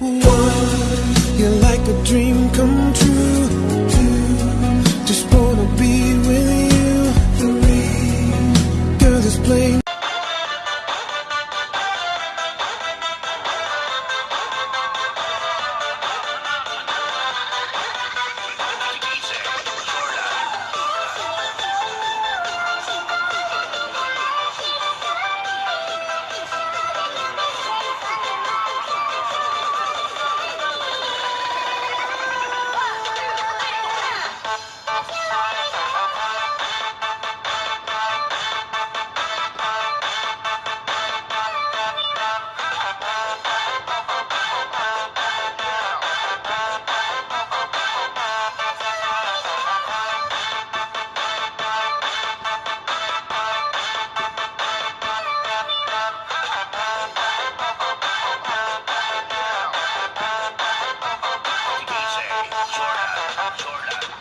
One, Jordan,